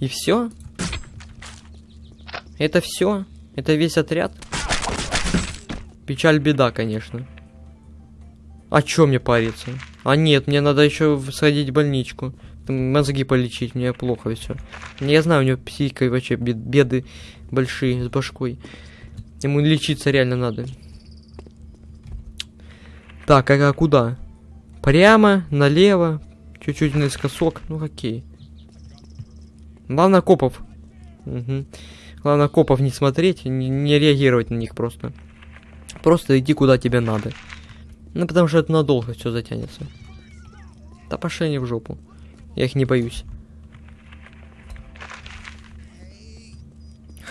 И все? Это все? Это весь отряд? Печаль беда, конечно. А чё мне париться? А нет, мне надо еще сходить в больничку. Мозги полечить, мне плохо все. Я знаю, у него психикой вообще бед- беды большие с башкой. Ему лечиться реально надо. Так, а, а куда? Прямо, налево, чуть-чуть наискосок. Ну окей. Главное копов. Мгм. Главное копов не смотреть, не, не реагировать на них просто. Просто иди куда тебе надо. Ну потому что это надолго все затянется. Да пошли они в жопу. Я их не боюсь.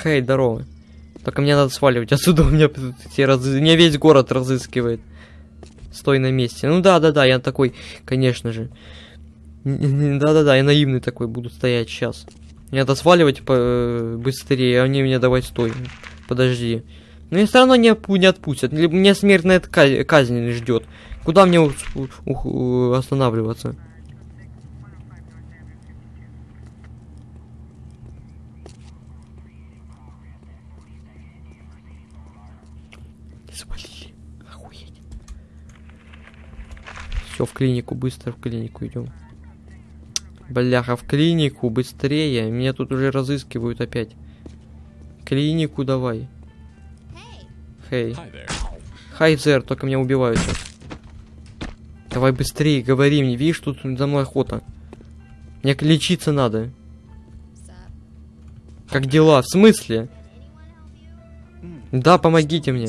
Хей, здорово. Только мне надо сваливать отсюда, у меня, разы- меня весь город разыскивает. Стой на месте. Ну да, да, да, я такой, конечно же. Да-да-да, я наивный такой буду стоять сейчас. Мне надо сваливать по- быстрее, а они меня давай стой. Подожди. Но меня все равно не, не отпустят. Меня смертная ка- казнь ждет. Куда мне у- останавливаться? Свалили. Охуеть. Все, в клинику, быстро в клинику идем. Бляха, в клинику, быстрее. Меня тут уже разыскивают опять. Клинику давай. Хей. There. Хайзер, только меня убивают сейчас. Давай быстрее, говори мне, видишь, тут за мной охота. Мне лечиться надо. Как дела? В смысле? Да, помогите мне.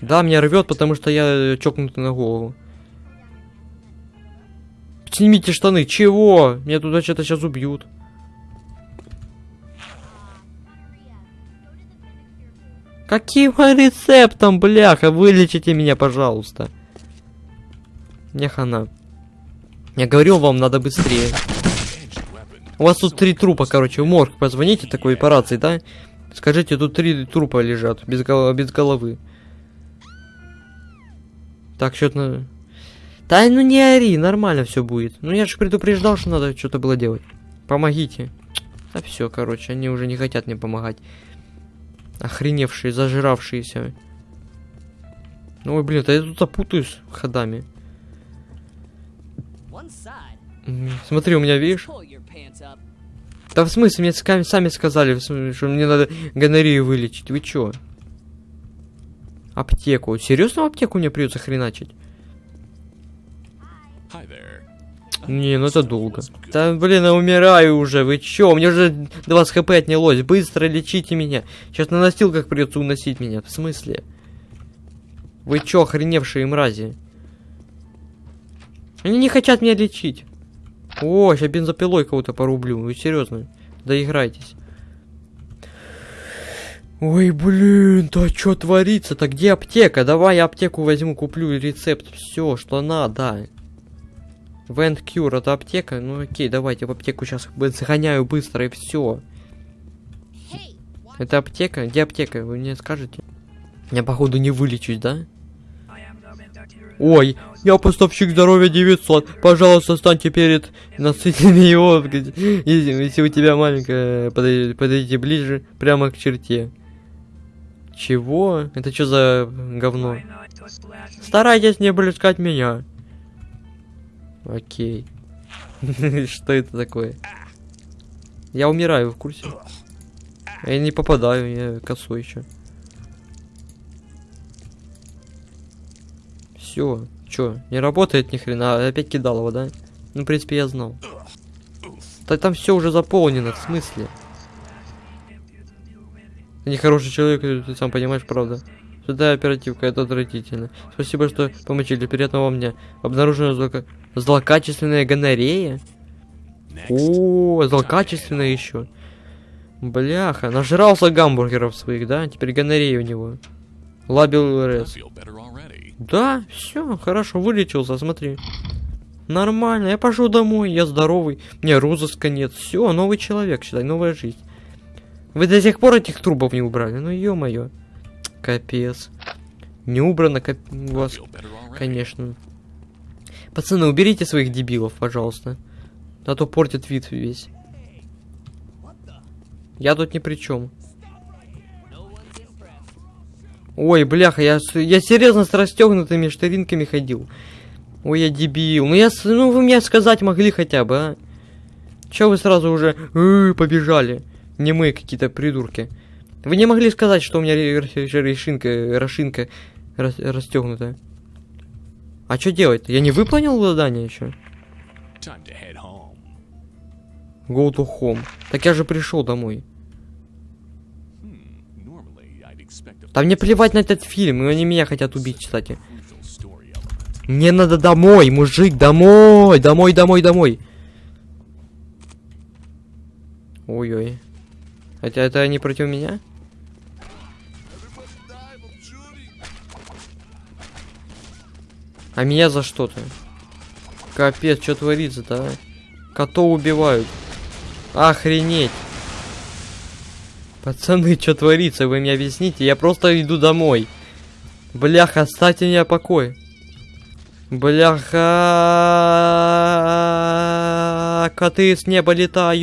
Да, меня рвет, потому что я чокнутый на голову. Снимите штаны. Чего? Меня туда что-то сейчас убьют. Каким рецептом, бляха? Вылечите меня, пожалуйста. Мне хана. Я говорил вам, надо быстрее. У вас тут три трупа, короче, в морг позвоните такой операции, да? Скажите, тут три трупа лежат, без, гол- без головы. Так, что-то... на- Да ну не ори, нормально все будет. Ну я же предупреждал, что надо что-то было делать. Помогите. Да все, короче, они уже не хотят мне помогать. Охреневшие, зажиравшиеся. Ну, ой, блин, да я тут запутаюсь ходами. Смотри, у меня, видишь? Да в смысле, мне сами сказали, что мне надо гонорею вылечить. Вы чё? Аптеку. Серьезно аптеку мне придется хреначить? Не, ну это долго. Да блин, я умираю уже. Вы чё? У меня уже 20 хп отнялось. Быстро лечите меня. Сейчас на носилках придется уносить меня. В смысле? Вы чё, охреневшие мрази? Они не хотят меня лечить. О, сейчас бензопилой кого-то порублю. Вы серьезно? Доиграйтесь. Ой, блин, да что творится-то? Где аптека? Давай я аптеку возьму, куплю рецепт. Все, что надо. Vent Cure, это аптека? Ну окей, давайте в аптеку сейчас загоняю быстро и все. Это аптека? Где аптека? Вы мне скажете? Я походу не вылечусь, да? Ой, я поставщик здоровья 900. Пожалуйста, станьте перед насытными его. Если, если у тебя маленькая, подойдите, подойдите ближе, прямо к черте. Чего? Это что за говно? Старайтесь не блескать меня. Окей. Что это такое? Я умираю, в курсе? Я не попадаю, я косой еще. Все, чё, не работает ни хрена, опять кидал его, да? Ну, в принципе, я знал. Да там все уже заполнено, в смысле? Ты нехороший человек, ты сам понимаешь, правда. Сюда оперативка, это отвратительно. Спасибо, что помочили. Приятного вам дня. Обнаружена злока... злокачественная гонорея. О, злокачественная еще. Бляха, нажрался гамбургеров своих, да? Теперь гонорея у него. Лабил РС. Да, все, хорошо, вылечился, смотри. Нормально, я пошел домой, я здоровый, мне розыска нет. Все, новый человек, считай, новая жизнь. Вы до сих пор этих трубов не убрали? Ну ё-моё. Капец. Не убрано, кап... у вас, конечно. Пацаны, уберите своих дебилов, пожалуйста. А то портит вид весь. Я тут ни при чем. Ой, бляха, я, я серьезно с расстегнутыми штыринками ходил. Ой, я дебил. Ну, я, ну вы мне сказать могли хотя бы, а? Че вы сразу уже «Э, побежали? Не мы какие-то придурки. Вы не могли сказать, что у меня ре- ре- решинка, расшинка рас- расстегнутая. А что делать? Я не выполнил задание еще? Go to home. Так я же пришел домой. Hmm. Да мне плевать на этот фильм, и они меня хотят убить, кстати. Мне надо домой, мужик, домой, домой, домой, домой. Ой-ой. Хотя это они против меня? А меня за что-то? Капец, что творится-то, а? Котов убивают. Охренеть. Пацаны, что творится, вы мне объясните? Я просто иду домой. Бляха, оставьте меня в. Бляха, коты с неба летают.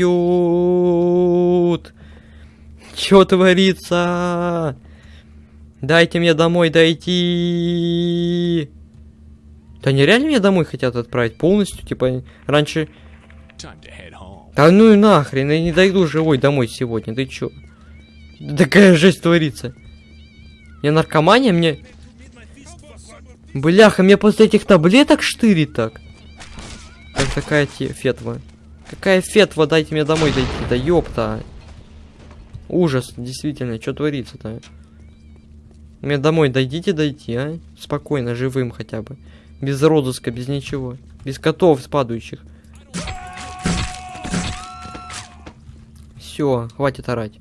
Чё творится? Дайте мне домой дойти. Да нереально меня домой хотят отправить полностью, типа раньше. Да ну и нахрен, я не дойду живой домой сегодня, ты чё? Такая жесть творится. Я наркомания, мне... Бляха, мне после этих таблеток штырит так. Как такая те фетва. Какая фетва, дайте мне домой дойти, да ёпта. Ужас, действительно, что творится-то? Мне домой дойдите дойти, а? Спокойно, живым хотя бы. Без розыска, без ничего. Без котов спадающих. Все, хватит орать.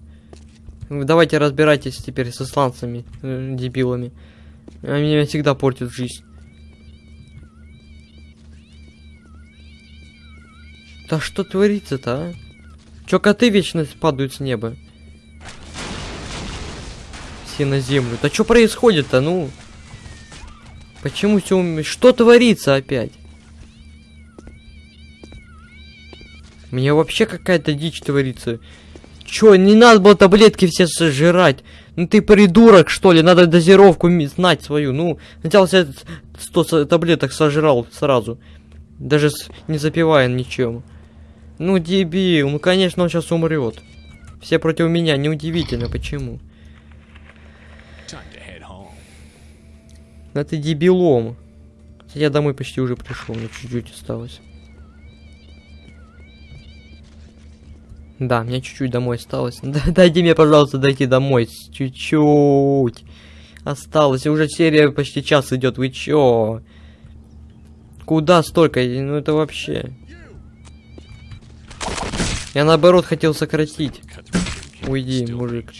Давайте разбирайтесь теперь с исландцами, э, дебилами. Они меня всегда портят жизнь. Да что творится-то, а? Чё коты вечно падают с неба? Все на землю. Да что происходит-то, ну? Почему все... Что творится опять? Мне вообще какая-то дичь творится. Чё, не надо было таблетки все сожрать. Ну ты придурок, что ли? Надо дозировку знать свою. Ну, сначала себе 100 со- таблеток сожрал сразу. Даже не запивая ничем. Ну, дебил, ну конечно он сейчас умрет. Все против меня, неудивительно, почему. Time to head home. Да ты дебилом. Хотя Я домой почти уже пришел, мне чуть-чуть осталось. Да, мне чуть-чуть домой осталось. Да, дайте мне, пожалуйста, дойти домой. Чуть-чуть. Осталось. Уже серия почти час идет. Вы чё? Куда столько? Ну это вообще. Я наоборот хотел сократить. Уйди, мужик.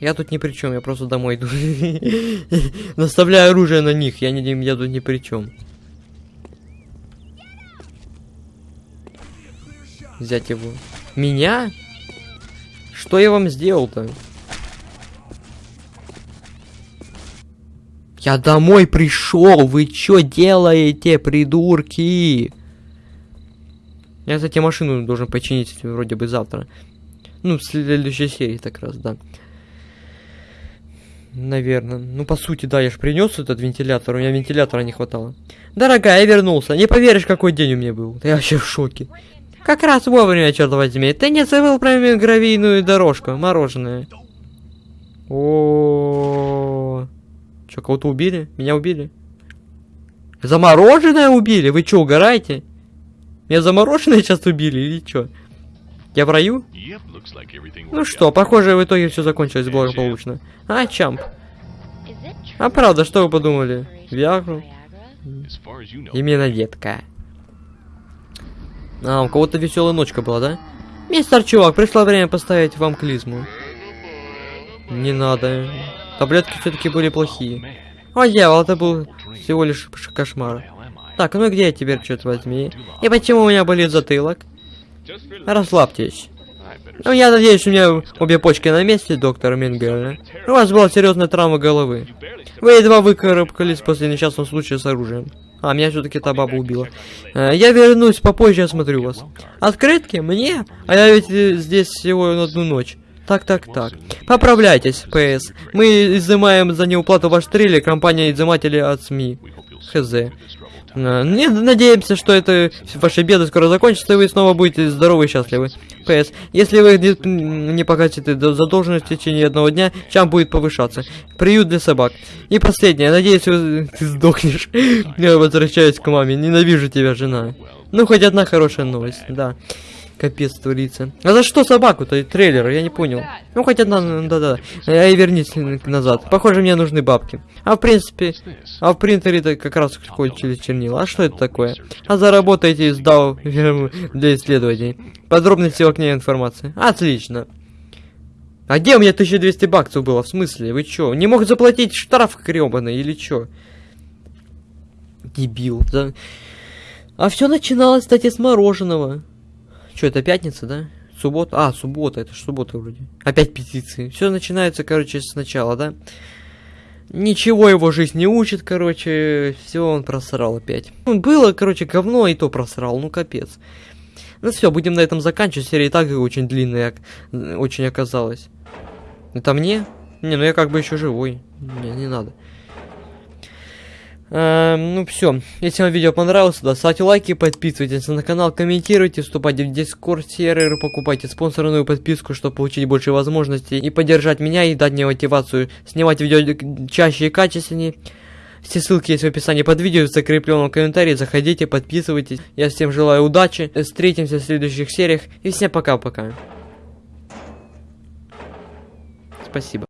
Я тут ни при чем, я просто домой иду. Наставляю оружие на них, я, не, я тут ни при чем. взять его. Меня? Что я вам сделал-то? Я домой пришел, вы что делаете, придурки? Я, кстати, машину должен починить вроде бы завтра. Ну, в следующей серии так раз, да. Наверное. Ну, по сути, да, я же принес этот вентилятор, у меня вентилятора не хватало. Дорогая, я вернулся. Не поверишь, какой день у меня был. Я вообще в шоке. Как раз вовремя, черт возьми. Ты не забыл про гравийную дорожку, мороженое. О, Чё, кого-то убили? Меня убили? Замороженное убили? Вы чё, угораете? Меня замороженное сейчас убили или чё? Я в раю? Ну что, похоже, в итоге все закончилось благополучно. А, Чамп. А правда, что вы подумали? Виагру? Именно детка. А, у кого-то веселая ночка была, да? Мистер Чувак, пришло время поставить вам клизму. Не надо. Таблетки все-таки были плохие. О, дьявол, это был всего лишь кошмар. Так, ну где я теперь, черт возьми? И почему у меня болит затылок? Расслабьтесь. Ну, я надеюсь, у меня обе почки на месте, доктор Мингель. У вас была серьезная травма головы. Вы едва выкарабкались после несчастного случая с оружием. А, меня все-таки та баба убила. Э, я вернусь попозже, осмотрю вас. Открытки? Мне? А я ведь э, здесь всего на одну ночь. Так, так, так. Поправляйтесь, ПС. Мы изымаем за неуплату ваш трейлер, компания изыматели от СМИ. Хз. Э, Не, надеемся, что это ваши беды скоро закончатся, и вы снова будете здоровы и счастливы. ПС. Если вы не, не погасите до- задолженность в течение одного дня, чем будет повышаться. Приют для собак. И последнее. Надеюсь, вы, ты сдохнешь. Я возвращаюсь к маме. Ненавижу тебя, жена. Ну, хоть одна хорошая новость, да. Капец творится. А за что собаку-то? Трейлер, я не понял. Ну, хоть одна, ну, да-да. А и вернись назад. Похоже, мне нужны бабки. А в принципе, а в принтере-то как раз кончились чернила. А что это такое? А заработаете из DAO для исследований. Подробности в окне информации. Отлично. А где у меня 1200 баксов было? В смысле? Вы чё? Не мог заплатить штраф грёбаный или чё? Дебил. Да. А все начиналось, кстати, с мороженого. Что, это пятница, да? Суббота? А, суббота, это ж суббота вроде. Опять петиции. Все начинается, короче, сначала, да? Ничего его жизнь не учит, короче, все он просрал опять. Ну, Было, короче, говно, и то просрал, ну капец. Ну все, будем на этом заканчивать. Серия и так очень длинная, очень оказалась. Это мне? Не, ну я как бы еще живой. Не, не надо. Эм, ну все, если вам видео понравилось, да, ставьте лайки, подписывайтесь на канал, комментируйте, вступайте в дискорд сервер, покупайте спонсорную подписку, чтобы получить больше возможностей и поддержать меня и дать мне мотивацию снимать видео чаще и качественнее. Все ссылки есть в описании под видео, в закрепленном комментарии, заходите, подписывайтесь. Я всем желаю удачи, встретимся в следующих сериях и всем пока-пока. Спасибо.